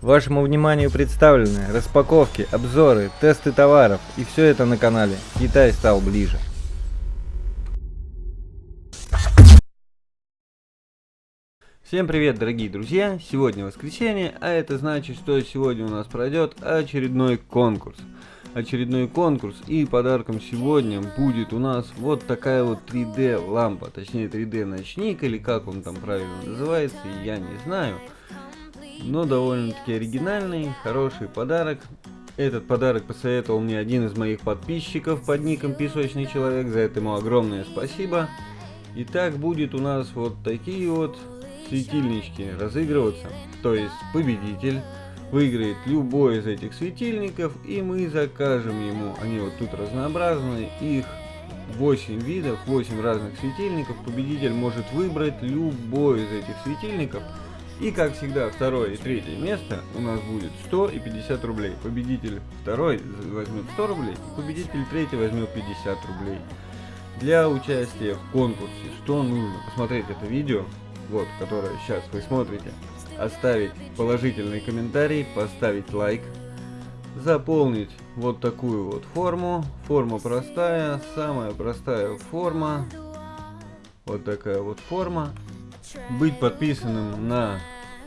Вашему вниманию представлены распаковки, обзоры, тесты товаров и все это на канале Китай стал ближе. Всем привет, дорогие друзья! Сегодня воскресенье, а это значит, что сегодня у нас пройдет очередной конкурс. Очередной конкурс и подарком сегодня будет у нас вот такая вот 3D лампа, точнее 3D ночник или как он там правильно называется, я не знаю но довольно-таки оригинальный, хороший подарок. Этот подарок посоветовал мне один из моих подписчиков под ником Песочный Человек, за это ему огромное спасибо. Итак, будет у нас вот такие вот светильнички разыгрываться, то есть победитель выиграет любой из этих светильников, и мы закажем ему, они вот тут разнообразные, их 8 видов, 8 разных светильников, победитель может выбрать любой из этих светильников, и как всегда, второе и третье место у нас будет 100 и 50 рублей. Победитель второй возьмет 100 рублей, победитель третий возьмет 50 рублей. Для участия в конкурсе, что нужно? Посмотреть это видео, вот, которое сейчас вы смотрите, оставить положительный комментарий, поставить лайк, заполнить вот такую вот форму. Форма простая, самая простая форма. Вот такая вот форма быть подписанным на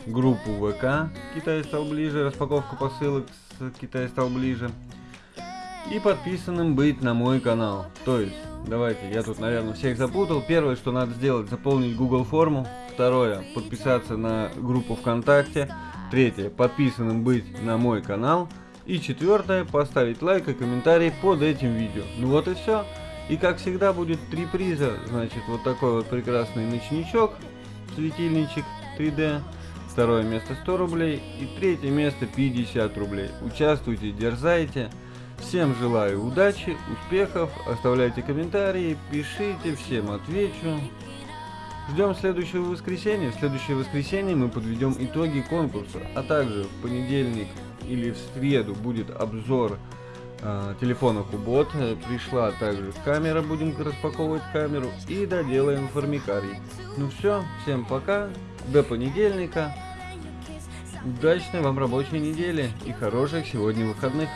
группу ВК Китай стал ближе, распаковка посылок с Китай стал ближе. И подписанным быть на мой канал. То есть, давайте, я тут, наверное, всех запутал. Первое, что надо сделать, заполнить Google форму. Второе, подписаться на группу ВКонтакте. Третье, подписанным быть на мой канал. И четвертое, поставить лайк и комментарий под этим видео. Ну вот и все. И как всегда будет три приза. Значит, вот такой вот прекрасный ночничок светильничек 3D. Второе место 100 рублей и третье место 50 рублей. Участвуйте, дерзайте. Всем желаю удачи, успехов, оставляйте комментарии, пишите, всем отвечу. Ждем следующего воскресенья. В следующее воскресенье мы подведем итоги конкурса, а также в понедельник или в среду будет обзор телефона Кубот. Пришла также камера, будем распаковывать камеру и доделаем формикарий. Ну все, всем пока, до понедельника. Удачной вам рабочей недели и хороших сегодня выходных.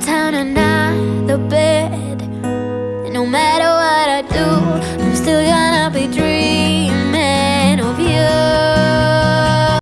town and I, the